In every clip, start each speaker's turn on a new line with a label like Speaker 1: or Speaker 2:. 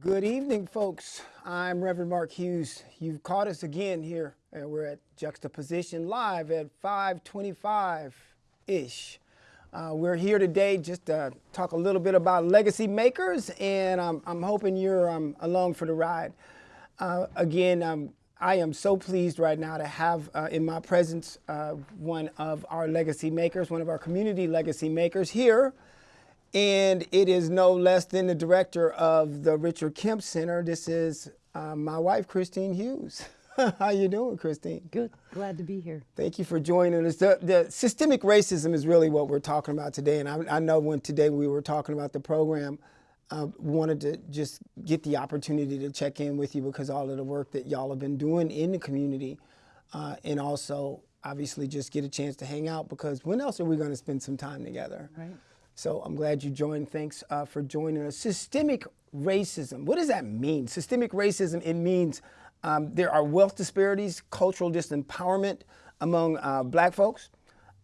Speaker 1: Good evening, folks. I'm Reverend Mark Hughes. You've caught us again here. and we're at Juxtaposition Live at 525-ish. Uh, we're here today just to talk a little bit about legacy makers, and I'm, I'm hoping you're um, along for the ride. Uh, again, um, I am so pleased right now to have uh, in my presence uh, one of our legacy makers, one of our community legacy makers here and it is no less than the director of the Richard Kemp Center. This is uh, my wife, Christine Hughes. How you doing, Christine?
Speaker 2: Good. Glad to be here.
Speaker 1: Thank you for joining us. The, the systemic racism is really what we're talking about today. And I, I know when today we were talking about the program, uh, wanted to just get the opportunity to check in with you because all of the work that y'all have been doing in the community uh, and also obviously just get a chance to hang out because when else are we going to spend some time together?
Speaker 2: Right.
Speaker 1: So I'm glad you joined. Thanks uh, for joining us. Systemic racism. What does that mean? Systemic racism, it means um, there are wealth disparities, cultural disempowerment among uh, black folks.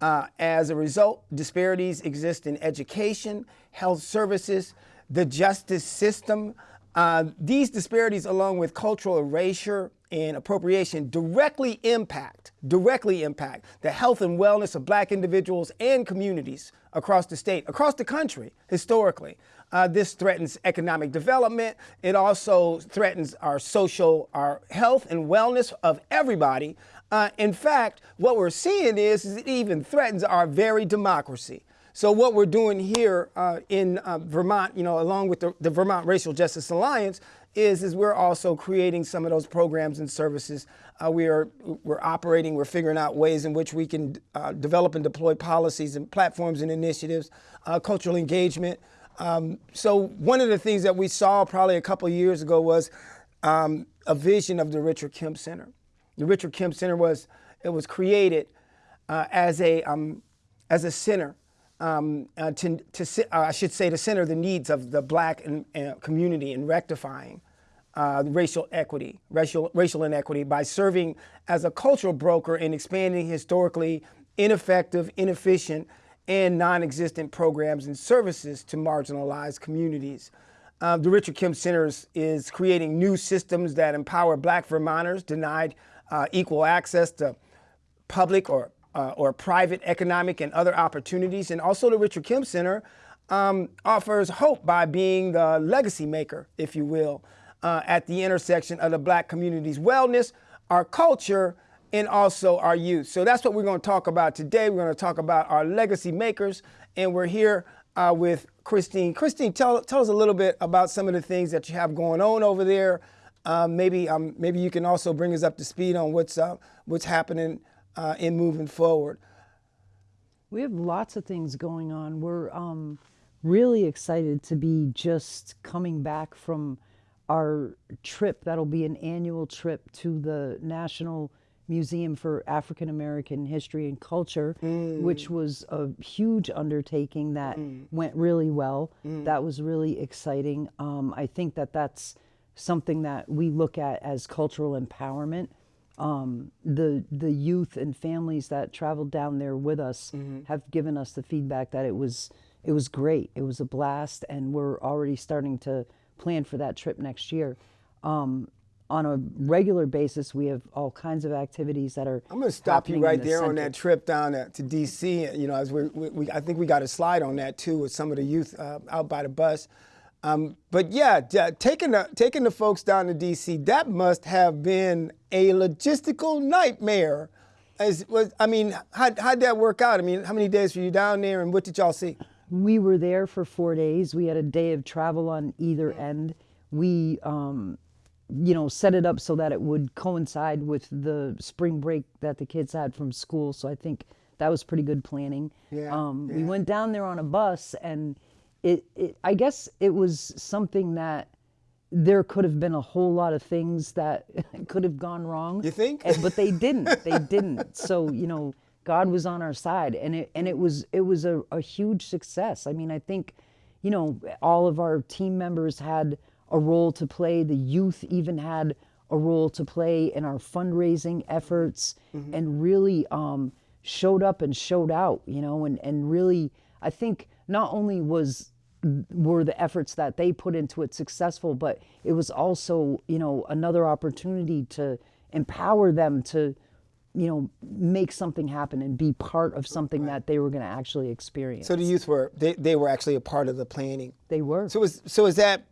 Speaker 1: Uh, as a result, disparities exist in education, health services, the justice system. Uh, these disparities, along with cultural erasure and appropriation, directly impact, directly impact the health and wellness of black individuals and communities across the state, across the country, historically. Uh, this threatens economic development. It also threatens our social, our health and wellness of everybody. Uh, in fact, what we're seeing is, is, it even threatens our very democracy. So what we're doing here uh, in uh, Vermont, you know, along with the, the Vermont Racial Justice Alliance, is, is we're also creating some of those programs and services. Uh, we are we're operating, we're figuring out ways in which we can uh, develop and deploy policies and platforms and initiatives, uh, cultural engagement. Um, so one of the things that we saw probably a couple years ago was um, a vision of the Richard Kemp Center. The Richard Kemp Center was it was created uh, as a um, as a center um, uh, to, to uh, I should say, to center the needs of the black community in rectifying uh, racial equity, racial, racial inequity by serving as a cultural broker and expanding historically ineffective, inefficient, and non-existent programs and services to marginalized communities. Uh, the Richard Kemp Center is creating new systems that empower black Vermonters denied uh, equal access to public or uh, or private economic and other opportunities. And also the Richard Kemp Center um, offers hope by being the legacy maker, if you will, uh, at the intersection of the black community's wellness, our culture, and also our youth. So that's what we're going to talk about today. We're going to talk about our legacy makers, and we're here uh, with Christine. Christine, tell, tell us a little bit about some of the things that you have going on over there. Um, maybe um, maybe you can also bring us up to speed on what's uh, what's happening uh, in moving forward?
Speaker 2: We have lots of things going on. We're um, really excited to be just coming back from our trip. That'll be an annual trip to the National Museum for African American History and Culture, mm. which was a huge undertaking that mm. went really well. Mm. That was really exciting. Um, I think that that's something that we look at as cultural empowerment um, the the youth and families that traveled down there with us mm-hmm. have given us the feedback that it was it was great. It was a blast, and we're already starting to plan for that trip next year. Um, on a regular basis, we have all kinds of activities that are.
Speaker 1: I'm going to stop you right the there center. on that trip down to DC. You know, as we, we, I think we got a slide on that too with some of the youth uh, out by the bus. Um, but yeah, taking the, taking the folks down to DC, that must have been a logistical nightmare. As, was, I mean, how, how'd that work out? I mean, how many days were you down there and what did y'all see?
Speaker 2: We were there for four days. We had a day of travel on either end. We, um, you know, set it up so that it would coincide with the spring break that the kids had from school. So I think that was pretty good planning. Yeah, um, yeah. We went down there on a bus and it, it I guess it was something that there could have been a whole lot of things that could have gone wrong.
Speaker 1: You think?
Speaker 2: but they didn't. They didn't. So you know, God was on our side, and it and it was it was a, a huge success. I mean, I think, you know, all of our team members had a role to play. The youth even had a role to play in our fundraising efforts, mm-hmm. and really um, showed up and showed out. You know, and and really, I think not only was were the efforts that they put into it successful but it was also you know another opportunity to empower them to you know make something happen and be part of something that they were going to actually experience
Speaker 1: So the youth were they, they were actually a part of the planning.
Speaker 2: they were
Speaker 1: So was so is that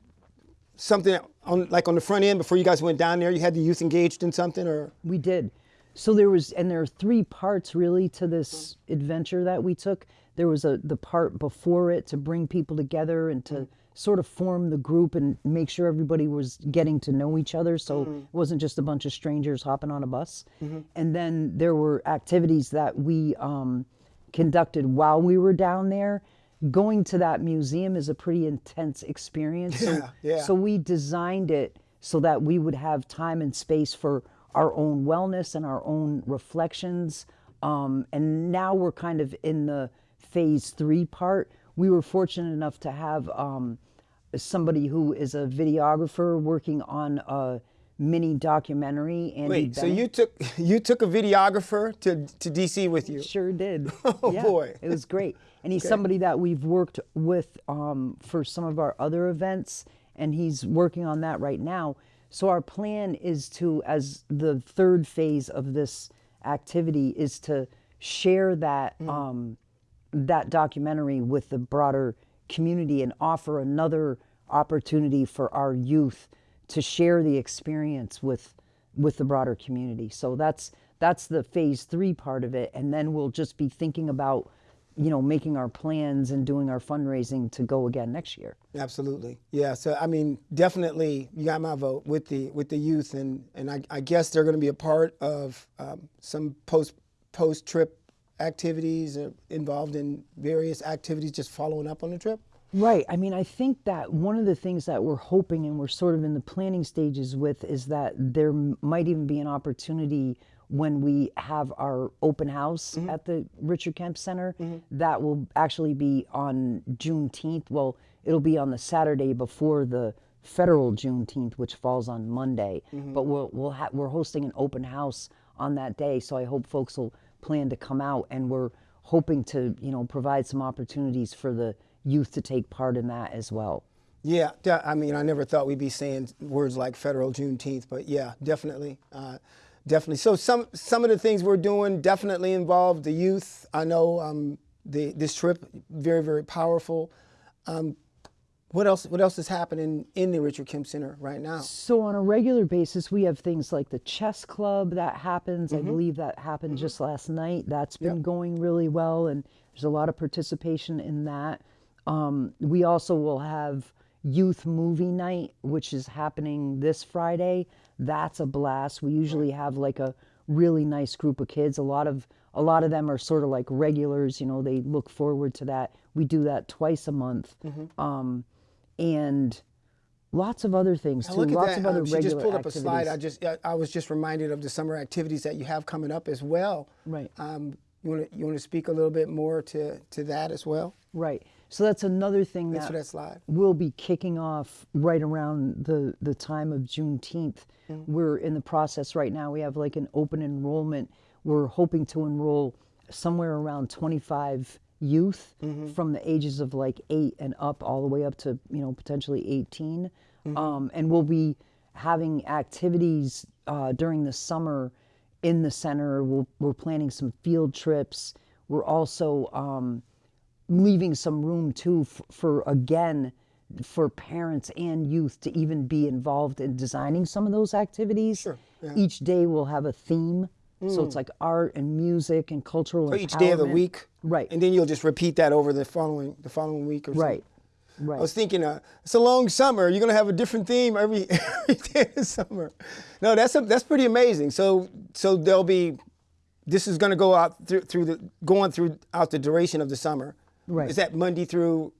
Speaker 1: something on like on the front end before you guys went down there? You had the youth engaged in something, or
Speaker 2: We did. So there was, and there are three parts really to this mm-hmm. adventure that we took. There was a the part before it to bring people together and to sort of form the group and make sure everybody was getting to know each other. So it wasn't just a bunch of strangers hopping on a bus. And then there were activities that we um, conducted while we were down there. Going to that museum is a pretty intense experience. So,
Speaker 1: Yeah, yeah.
Speaker 2: so we designed it so that we would have time and space for our own wellness and our own reflections. Um, and now we're kind of in the phase three part. We were fortunate enough to have um, somebody who is a videographer working on a mini documentary. Andy
Speaker 1: wait? So you took you took a videographer to to DC with you?
Speaker 2: Sure did.
Speaker 1: Oh, boy.
Speaker 2: It was great. And he's somebody that we've worked with um, for some of our other events, and he's working on that right now. So our plan is to, as the third phase of this activity, is to share that
Speaker 1: Mm.
Speaker 2: um, that documentary with the broader community and offer another opportunity for our youth to share the experience with with the broader community. So that's that's the phase 3 part of it and then we'll just be thinking about you know making our plans and doing our fundraising to go again next year.
Speaker 1: Absolutely, yeah. So I mean, definitely, you got my vote with the with the youth, and and I, I guess they're going to be a part of um, some post post trip activities, uh, involved in various activities, just following up on the trip.
Speaker 2: Right. I mean, I think that one of the things that we're hoping and we're sort of in the planning stages with is that there might even be an opportunity when we have our open house mm-hmm. at the Richard Kemp Center mm-hmm. that will actually be on Juneteenth. Well, it'll be on the Saturday before the federal Juneteenth, which falls on Monday. Mm-hmm. But we'll, we'll ha- we're hosting an open house on that day, so I hope folks will plan to come out, and we're hoping to you know provide some opportunities for the youth to take part in that as well.
Speaker 1: Yeah, I mean, I never thought we'd be saying words like federal Juneteenth, but yeah, definitely, uh, definitely. So some some of the things we're doing definitely involve the youth. I know um, the this trip very very powerful. Um, what else? What else is happening in the Richard Kemp Center right now?
Speaker 2: So on a regular basis, we have things like the chess club that happens. I believe that happened just last night. That's been going really well, and there's a lot of participation in that. Um, we also will have youth movie night, which is happening this Friday. That's a blast. We usually have like a really nice group of kids. A lot of a lot of them are sort of like regulars. You know, they look forward to that. We do that twice a month, um, and lots of other things
Speaker 1: Now
Speaker 2: too. lots
Speaker 1: that.
Speaker 2: of other
Speaker 1: um, she
Speaker 2: regular
Speaker 1: just pulled up
Speaker 2: activities.
Speaker 1: a slide. I just I- was just reminded of the summer activities that you have coming up as well.
Speaker 2: Right.
Speaker 1: Um, you want to you want to speak a little bit more to to that as well?
Speaker 2: Right. So that's another thing
Speaker 1: Thanks
Speaker 2: that
Speaker 1: for that slide.
Speaker 2: we'll be kicking off right around the, the time of Juneteenth. We're in the process right now. We have like an open enrollment. We're hoping to enroll somewhere around 25 youth from the ages of like eight and up, all the way up to you know potentially 18. Um, and we'll be having activities uh, during the summer in the center. We'll, we're planning some field trips. We're also um, leaving some room too for, for again for parents and youth to even be involved in designing some of those activities.
Speaker 1: Sure, yeah.
Speaker 2: Each day we'll have a theme. So it's like art and music and cultural
Speaker 1: So each day of the week,
Speaker 2: Right.
Speaker 1: And then you'll just repeat that over the following the following week or so.
Speaker 2: Right. Right.
Speaker 1: I was thinking, uh, it's a long summer. You're gonna have a different theme every every day of the summer. No, that's a, that's pretty amazing. So so there'll be, this is gonna go out through through the going throughout the duration of the summer.
Speaker 2: Right.
Speaker 1: Is that Monday through?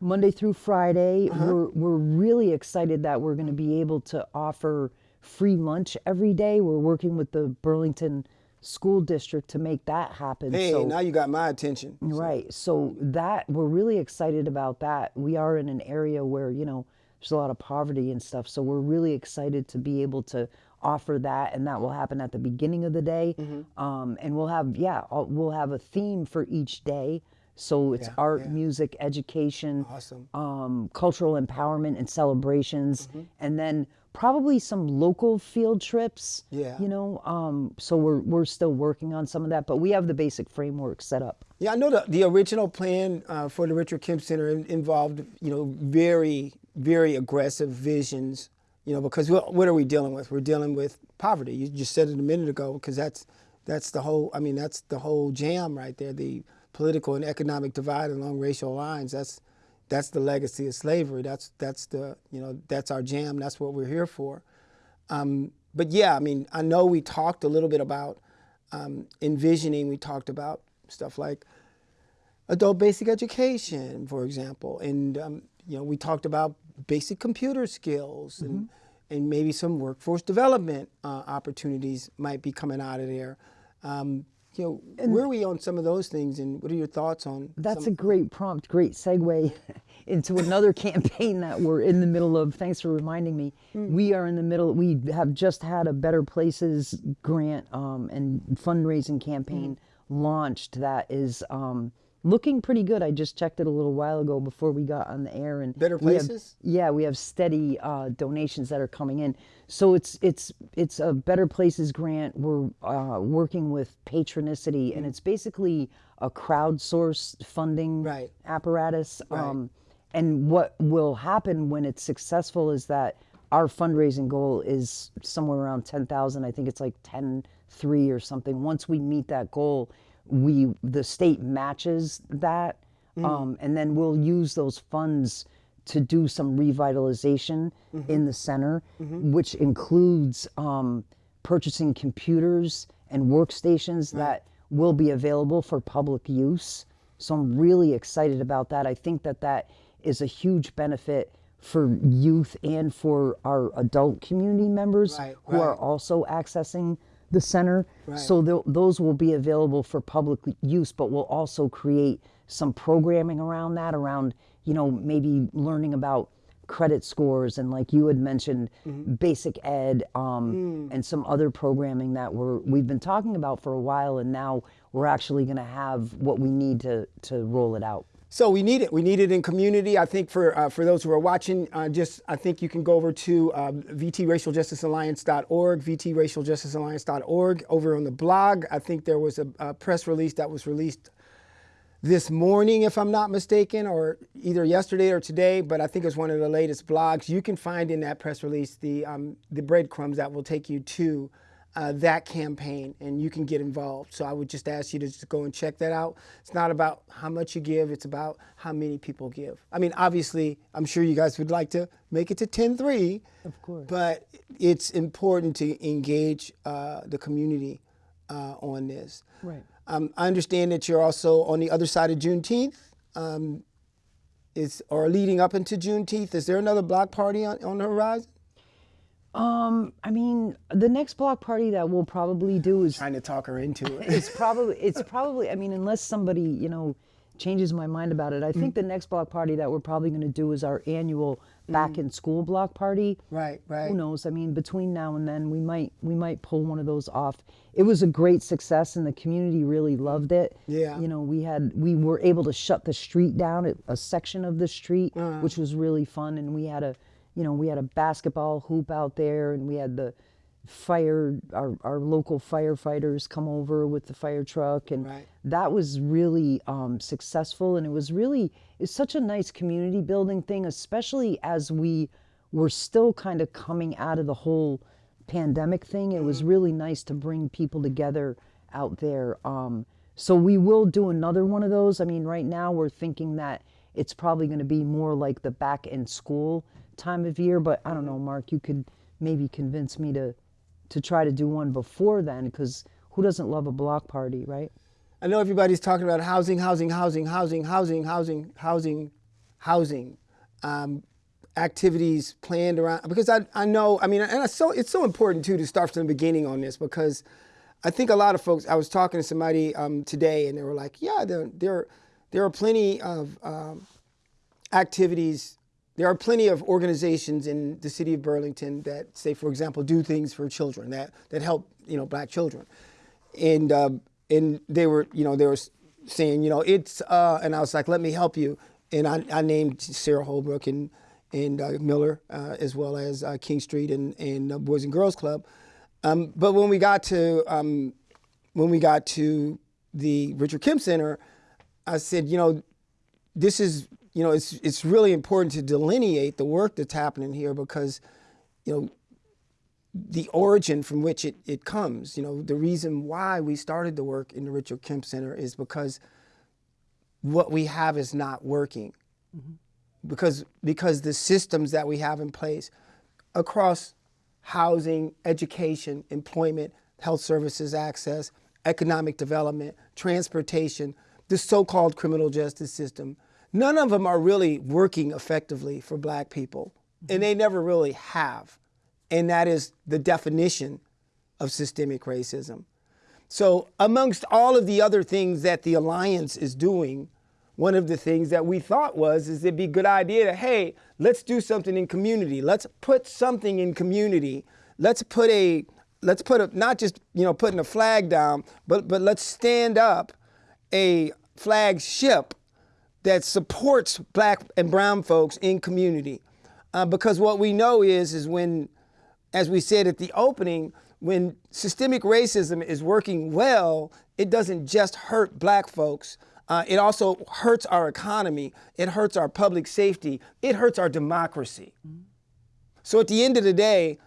Speaker 2: Monday through Friday.
Speaker 1: Uh-huh.
Speaker 2: We're, we're really excited that we're going to be able to offer free lunch every day. We're working with the Burlington School District to make that happen.
Speaker 1: Hey,
Speaker 2: so,
Speaker 1: now you got my attention.
Speaker 2: right. So that we're really excited about that. We are in an area where, you know, there's a lot of poverty and stuff. So we're really excited to be able to offer that and that will happen at the beginning of the day.
Speaker 1: Mm-hmm.
Speaker 2: Um, and we'll have, yeah, we'll have a theme for each day So it's
Speaker 1: Yeah,
Speaker 2: art,
Speaker 1: yeah.
Speaker 2: music, education,
Speaker 1: Awesome.
Speaker 2: um, cultural empowerment and celebrations,
Speaker 1: Mm-hmm.
Speaker 2: and then probably some local field trips.
Speaker 1: Yeah.
Speaker 2: You know, um, so we're we're still working on some of that, but we have the basic framework set up.
Speaker 1: Yeah, I know the, the original plan uh, for the Richard Kemp Center in- involved, you know, very, very aggressive visions, you know, because what, what are we dealing with? We're dealing with poverty. You just said it a minute ago, because that's, that's the whole, I mean, that's the whole jam right there, the political and economic divide along racial lines. That's, that's the legacy of slavery. That's, that's the, you know, that's our jam. That's what we're here for. Um, but yeah, I mean, I know we talked a little bit about um, envisioning. We talked about stuff like adult basic education, for example, and um, you know, we talked about basic computer skills and and maybe some workforce development uh, opportunities might be coming out of there. You know, where are we on some of those things, and what are your thoughts on?
Speaker 2: That's a great prompt, great segue into another campaign that we're in the middle of. Thanks for reminding me. We are in the middle. We have just had a Better Places grant um, and fundraising campaign launched that is um, looking pretty good. I just checked it a little while ago before we got on the air. And
Speaker 1: Better
Speaker 2: we have-
Speaker 1: Places?
Speaker 2: yeah, we have steady uh, donations that are coming in. So it's it's it's a Better Places grant. We're uh, working with Patronicity,
Speaker 1: Mm.
Speaker 2: and it's basically a crowdsourced funding
Speaker 1: Right.
Speaker 2: apparatus. Um, and what will happen when it's successful is that our fundraising goal is somewhere around ten thousand. I think it's like ten three or something. Once we meet that goal, we the state matches that, um, and then we'll use those funds to do some revitalization in the center, which includes um, purchasing computers and workstations that will be available for public use. So I'm really excited about that. I think that that is a huge benefit for youth and for our adult community members
Speaker 1: Right,
Speaker 2: who are also accessing the center.
Speaker 1: Right.
Speaker 2: So tho- those will be available for public use, but we'll also create some programming around that, around, you know, maybe learning about credit scores and like you had mentioned
Speaker 1: Mm-hmm.
Speaker 2: basic ed um,
Speaker 1: Mm.
Speaker 2: and some other programming that we're we've been talking about for a while and now we're actually going to have what we need to to roll it out
Speaker 1: So we need it. We need it in community. I think for uh, for those who are watching, uh, just I think you can go over to um, vtracialjusticealliance.org, vtracialjusticealliance.org. Over on the blog, I think there was a, a press release that was released this morning, if I'm not mistaken, or either yesterday or today. But I think it's one of the latest blogs. You can find in that press release the um, the breadcrumbs that will take you to uh, that campaign, and you can get involved. So I would just ask you to just go and check that out. It's not about how much you give; it's about how many people give. I mean, obviously, I'm sure you guys would like to make it to 10-3.
Speaker 2: Of course.
Speaker 1: But it's important to engage uh, the community uh, on this.
Speaker 2: Right.
Speaker 1: Um, I understand that you're also on the other side of Juneteenth. Um, is or leading up into Juneteenth. Is there another block party on, on the horizon?
Speaker 2: Um i mean the next block party that we'll probably do is
Speaker 1: Trying to talk her into it.
Speaker 2: it's probably it's probably i mean unless somebody you know changes my mind about it i
Speaker 1: Mm.
Speaker 2: think the next block party that we're probably going to do is our annual back in school block party
Speaker 1: right, right.
Speaker 2: who knows i mean between now and then we might we might pull one of those off it was a great success and the community really loved it
Speaker 1: Yeah.
Speaker 2: you know we had we were able to shut the street down a- a section of the street
Speaker 1: Uh-huh.
Speaker 2: which was really fun and we had a you know we had a basketball hoop out there and we had the fire our, our local firefighters come over with the fire truck and
Speaker 1: Right.
Speaker 2: that was really um, successful and it was really it's such a nice community building thing especially as we were still kind of coming out of the whole pandemic thing. It was really nice to bring people together out there um, so we will do another one of those. I mean right now we're thinking that it's probably going to be more like the back in school time of year but i don't know mark you could maybe convince me to to try to do one before then because who doesn't love a block party right
Speaker 1: I know everybody's talking about housing, housing, housing, housing, housing, housing, housing, housing. Um, activities planned around because I, I know I mean and it's so it's so important too to start from the beginning on this because I think a lot of folks I was talking to somebody um, today and they were like yeah there there there are plenty of um, activities there are plenty of organizations in the city of Burlington that say for example do things for children that that help you know black children and uh, and they were you know there was saying, you know, it's, uh, and I was like, let me help you. And I, I named Sara Holbrook and, and uh, Miller, uh, as well as uh, King Street and, and uh, Boys and Girls Club. Um, but when we got to, um, when we got to the Richard Kemp Center, I said, you know, this is, you know, it's, it's really important to delineate the work that's happening here because, you know, the origin from which it, it comes. You know, the reason why we started the work in the Richard Kemp Center is because what we have is not working. Mm-hmm. Because, because the systems that we have in place across housing, education, employment, health services access, economic development, transportation, the so-called criminal justice system, none of them are really working effectively for black people. And they never really have. And that is the definition of systemic racism. So, amongst all of the other things that the Alliance is doing, one of the things that we thought was is it'd be a good idea to, hey, let's do something in community. Let's put something in community. Let's put a let's put a not just you know putting a flag down, but but let's stand up a flagship that supports black and brown folks in community. Uh, because what we know is is when as we said at the opening, when systemic racism is working well, it doesn't just hurt black folks. Uh, it also hurts our economy. It hurts our public safety. It hurts our democracy. Mm-hmm. So at the end of the day,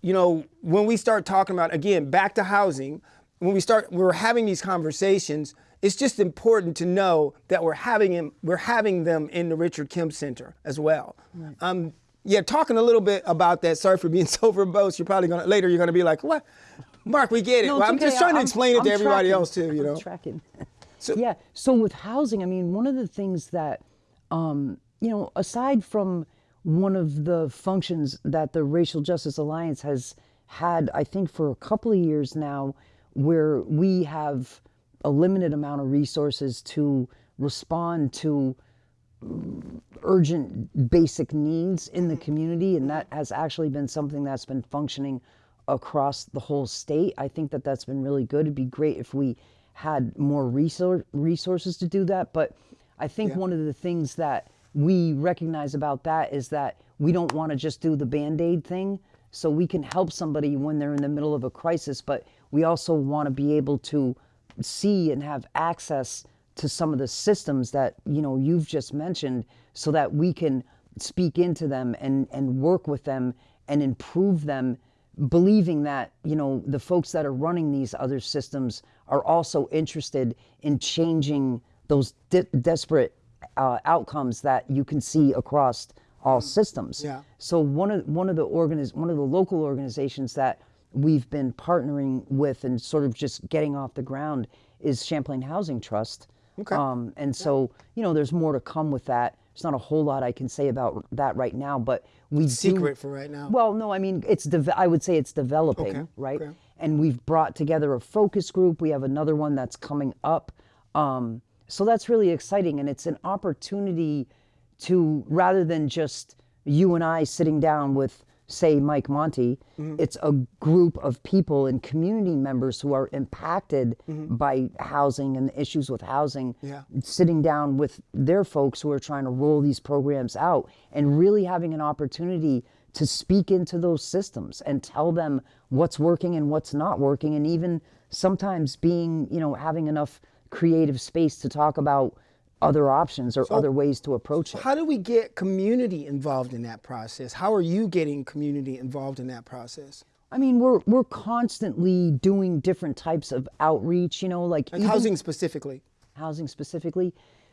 Speaker 1: you know, when we start talking about, again, back to housing, when we start, we're having these conversations, it's just important to know that we're having, them, we're having them in the Richard Kemp Center as well. Right. Um, yeah, talking a little bit about that. Sorry for being so verbose. You're probably gonna later. You're gonna be like, "What, Mark? We get it."
Speaker 2: No,
Speaker 1: well, I'm
Speaker 2: okay.
Speaker 1: just trying to
Speaker 2: I'm,
Speaker 1: explain
Speaker 2: I'm
Speaker 1: it to everybody
Speaker 2: tracking.
Speaker 1: else too. You know,
Speaker 2: I'm tracking. So, yeah. So with housing, I mean, one of the things that, um, you know, aside from one of the functions that the Racial Justice Alliance has had, I think, for a couple of years now, where we have a limited amount of resources to respond to urgent basic needs in the community and that has actually been something that's been functioning across the whole state i think that that's been really good it'd be great if we had more resource, resources to do that but i think yeah. one of the things that we recognize about that is that we don't want to just do the band-aid thing so we can help somebody when they're in the middle of a crisis but we also want to be able to see and have access to some of the systems that you know you've just mentioned so that we can speak into them and and work with them and improve them believing that you know the folks that are running these other systems are also interested in changing those de- desperate uh, outcomes that you can see across all systems.
Speaker 1: Yeah.
Speaker 2: So one of one of the organiz- one of the local organizations that we've been partnering with and sort of just getting off the ground is Champlain Housing Trust.
Speaker 1: Okay.
Speaker 2: Um, and so, you know, there's more to come with that. There's not a whole lot I can say about that right now, but we
Speaker 1: secret
Speaker 2: do,
Speaker 1: for right now.
Speaker 2: Well, no, I mean it's I would say it's developing,
Speaker 1: okay.
Speaker 2: right?
Speaker 1: Okay.
Speaker 2: And we've brought together a focus group. We have another one that's coming up. Um, so that's really exciting, and it's an opportunity to rather than just you and I sitting down with say Mike Monte, mm-hmm. it's a group of people and community members who are impacted mm-hmm. by housing and the issues with housing,
Speaker 1: yeah.
Speaker 2: sitting down with their folks who are trying to roll these programs out and really having an opportunity to speak into those systems and tell them what's working and what's not working and even sometimes being, you know, having enough creative space to talk about other options or so, other ways to approach it.
Speaker 1: How do we get community involved in that process? How are you getting community involved in that process?
Speaker 2: I mean, we're we're constantly doing different types of outreach. You know, like,
Speaker 1: housing specifically.
Speaker 2: Housing specifically.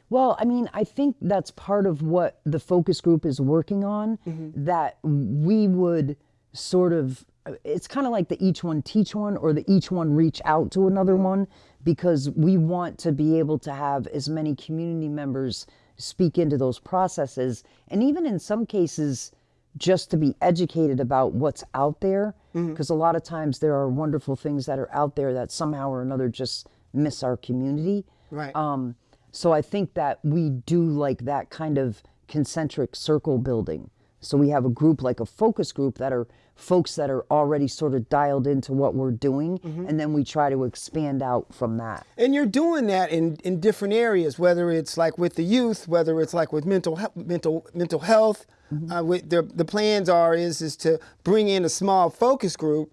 Speaker 2: Well, I mean, I think that's part of what the focus group is working on. Mm-hmm. That we would sort of. It's kind of like the each one teach one, or the each one reach out to another one because we want to be able to have as many community members speak into those processes and even in some cases just to be educated about what's out there because mm-hmm. a lot of times there are wonderful things that are out there that somehow or another just miss our community
Speaker 1: right
Speaker 2: um, so i think that we do like that kind of concentric circle building So we have a group like a focus group that are folks that are already sort of dialed into what we're doing, and then we try to expand out from that.
Speaker 1: And you're doing that in, in different areas, whether it's like with the youth, whether it's like with mental he- mental mental health. Uh, with the the plans are is is to bring in a small focus group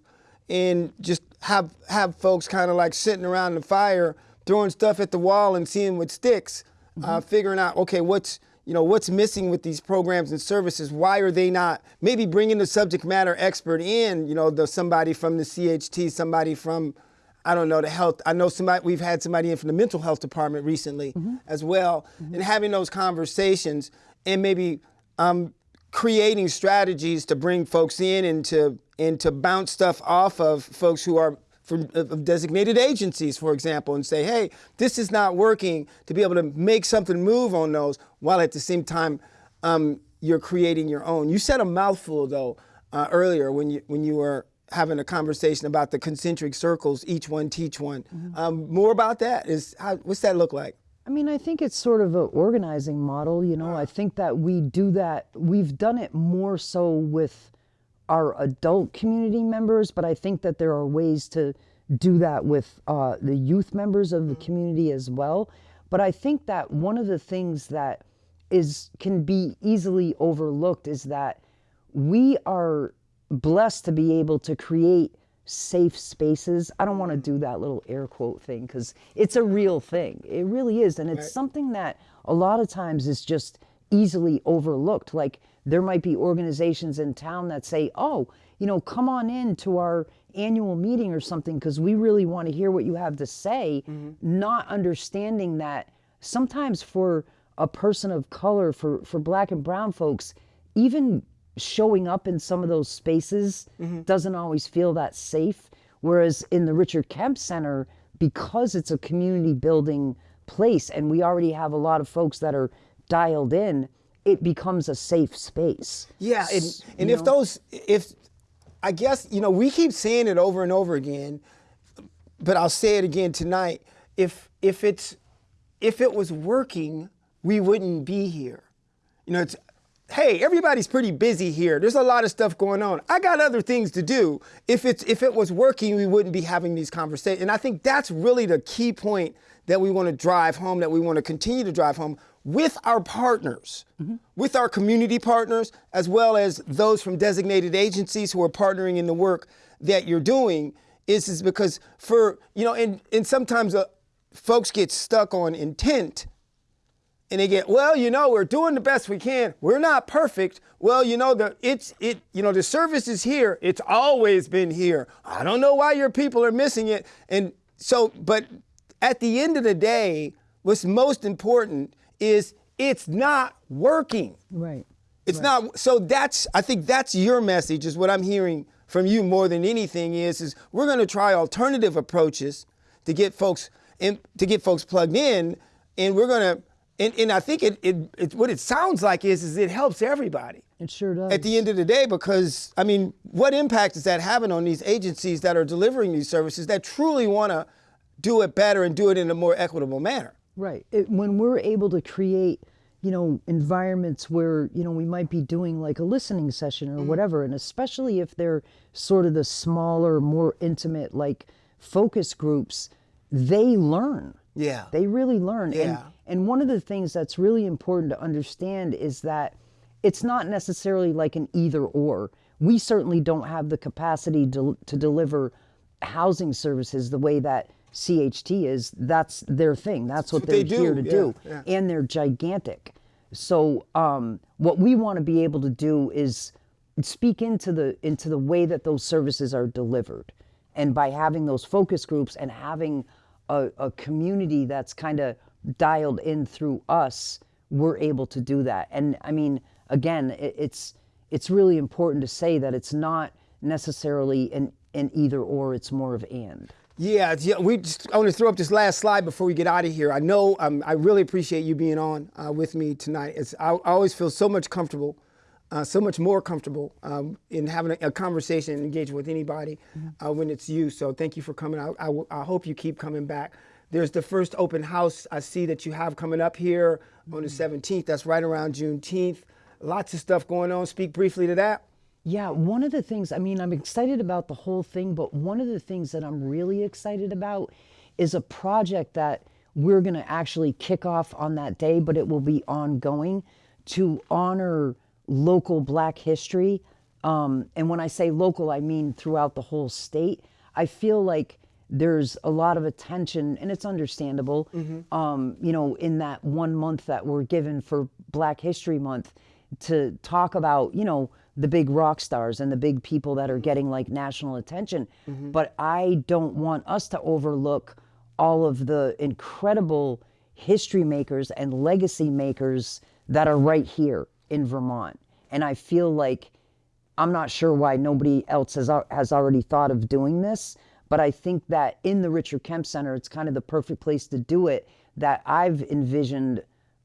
Speaker 1: and just have have folks kind of like sitting around the fire, throwing stuff at the wall and seeing what sticks, uh, figuring out okay what's you know what's missing with these programs and services. Why are they not? Maybe bringing the subject matter expert in. You know, the somebody from the CHT, somebody from I don't know the health. I know somebody. We've had somebody in from the mental health department recently as well, and having those conversations and maybe um, creating strategies to bring folks in and to and to bounce stuff off of folks who are from of designated agencies, for example, and say, hey, this is not working. To be able to make something move on those, while at the same time um, you're creating your own. You said a mouthful though uh, earlier when you when you were having a conversation about the concentric circles, each one teach one. Um, more about that is how, what's that look like?
Speaker 2: I mean, I think it's sort of an organizing model. You know, I think that we do that. We've done it more so with our adult community members, but I think that there are ways to do that with uh, the youth members of the community as well. But I think that one of the things that is can be easily overlooked is that we are blessed to be able to create safe spaces. I don't want to do that little air quote thing because it's a real thing. It really is. And it's something that a lot of times is just easily overlooked. Like there might be organizations in town that say, oh, you know, come on in to our annual meeting or something because we really want to hear what you have to say, mm-hmm. not understanding that sometimes for a person of color, for, for black and brown folks, even showing up in some of those spaces mm-hmm. doesn't always feel that safe. Whereas in the Richard Kemp Center, because it's a community building place and we already have a lot of folks that are dialed in, it becomes a safe space.
Speaker 1: Yeah, and, and if
Speaker 2: know?
Speaker 1: those, if I guess you know, we keep saying it over and over again, but I'll say it again tonight. If if it's if it was working, we wouldn't be here. You know, it's hey, everybody's pretty busy here. There's a lot of stuff going on. I got other things to do. If it's if it was working, we wouldn't be having these conversations. And I think that's really the key point that we want to drive home, that we want to continue to drive home with our partners, with our community partners, as well as those from designated agencies who are partnering in the work that you're doing, is, is because for, you know, and, and sometimes uh, folks get stuck on intent and they get, well, you know, we're doing the best we can. We're not perfect. Well, you know, the it's it, you know, the service is here. It's always been here. I don't know why your people are missing it. And so, but at the end of the day, what's most important is it's not working.
Speaker 2: Right.
Speaker 1: It's not so that's I think that's your message is what I'm hearing from you more than anything is is we're going to try alternative approaches to get folks in to get folks plugged in and we're going to and, and I think it, it, it what it sounds like is is it helps everybody
Speaker 2: It sure does.
Speaker 1: at the end of the day because I mean what impact is that having on these agencies that are delivering these services that truly want to do it better and do it in a more equitable manner
Speaker 2: Right. It, when we're able to create, you know, environments where, you know, we might be doing like a listening session or mm. whatever, and especially if they're sort of the smaller, more intimate, like focus groups, they learn.
Speaker 1: Yeah.
Speaker 2: They really learn.
Speaker 1: Yeah.
Speaker 2: And, and one of the things that's really important to understand is that it's not necessarily like an either or. We certainly don't have the capacity to, to deliver housing services the way that CHT is. That's their thing. That's what,
Speaker 1: what
Speaker 2: they're
Speaker 1: they do.
Speaker 2: here to
Speaker 1: Yeah,
Speaker 2: do.
Speaker 1: yeah.
Speaker 2: And they're gigantic. So um, what we want to be able to do is speak into the into the way that those services are delivered. And by having those focus groups and having a, a community that's kind of dialed in through us, we're able to do that. And I mean, again, it, it's it's really important to say that it's not necessarily an, an either or, it's more of and.
Speaker 1: Yeah, yeah. We just, I want to throw up this last slide before we get out of here. I know um, I really appreciate you being on uh, with me tonight. It's, I, I always feel so much comfortable, uh, so much more comfortable um, in having a, a conversation and engaging with anybody uh, when it's you. So thank you for coming I I, I hope you keep coming back. There's the first open house I see that you have coming up here on the 17th. That's right around Juneteenth. Lots of stuff going on. Speak briefly to that.
Speaker 2: Yeah, one of the things, I mean, I'm excited about the whole thing, but one of the things that I'm really excited about is a project that we're going to actually kick off on that day, but it will be ongoing to honor local black history. Um, and when I say local, I mean throughout the whole state. I feel like there's a lot of attention, and it's understandable, um, you know, in that one month that we're given for Black History Month to talk about, you know, the big rock stars and the big people that are getting like national attention. Mm-hmm. But I don't want us to overlook all of the incredible history makers and legacy makers that are right here in Vermont. And I feel like I'm not sure why nobody else has has already thought of doing this, but I think that in the Richard Kemp Center, it's kind of the perfect place to do it. That I've envisioned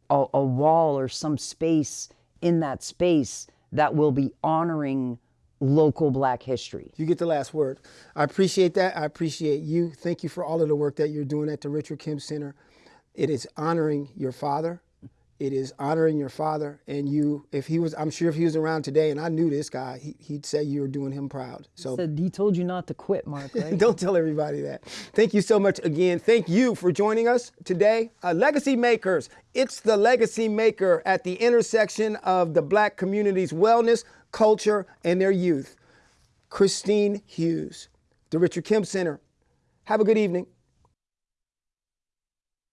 Speaker 2: a, a wall or some space in that space that will be honoring local Black history.
Speaker 1: You get the last word. I appreciate that. I appreciate you. Thank you for all of the work that you're doing at the Richard Kemp Center. It is honoring your father. It is honoring your father. And you, if he was, I'm sure if he was around today and I knew this guy, he, he'd say you were doing him proud. So
Speaker 2: Said he told you not to quit, Mark. Right?
Speaker 1: don't tell everybody that. Thank you so much again. Thank you for joining us today. Uh, Legacy Makers. It's the Legacy Maker at the intersection of the black community's wellness, culture, and their youth. Christine Hughes, the Richard Kemp Center. Have a good evening.